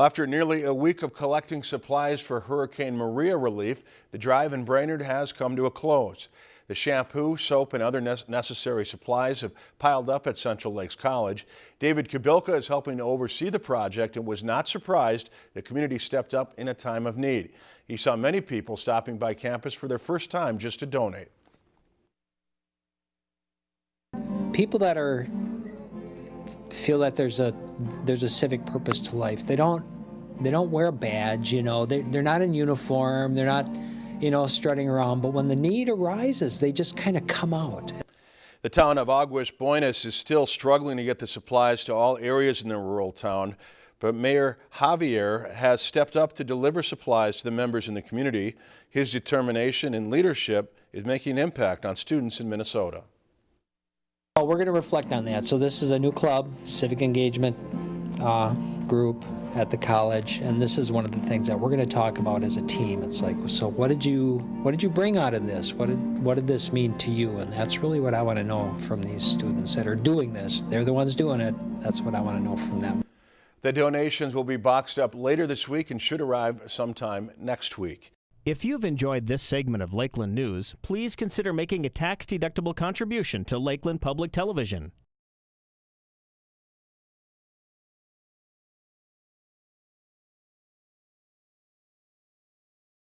After nearly a week of collecting supplies for Hurricane Maria relief, the drive in Brainerd has come to a close. The shampoo, soap, and other necessary supplies have piled up at Central Lakes College. David Kabilka is helping to oversee the project and was not surprised the community stepped up in a time of need. He saw many people stopping by campus for their first time just to donate. People that are feel that there's a there's a civic purpose to life. They don't they don't wear a badge, you know. They they're not in uniform. They're not, you know, strutting around. But when the need arises, they just kind of come out. The town of Aguas Buenas is still struggling to get the supplies to all areas in the rural town, but Mayor Javier has stepped up to deliver supplies to the members in the community. His determination and leadership is making an impact on students in Minnesota. Well, we're going to reflect on that. So this is a new club, civic engagement uh, group at the college, and this is one of the things that we're going to talk about as a team. It's like, so what did you what did you bring out of this? What did what did this mean to you? And that's really what I want to know from these students that are doing this. They're the ones doing it. That's what I want to know from them. The donations will be boxed up later this week and should arrive sometime next week. If you've enjoyed this segment of Lakeland News, please consider making a tax-deductible contribution to Lakeland Public Television.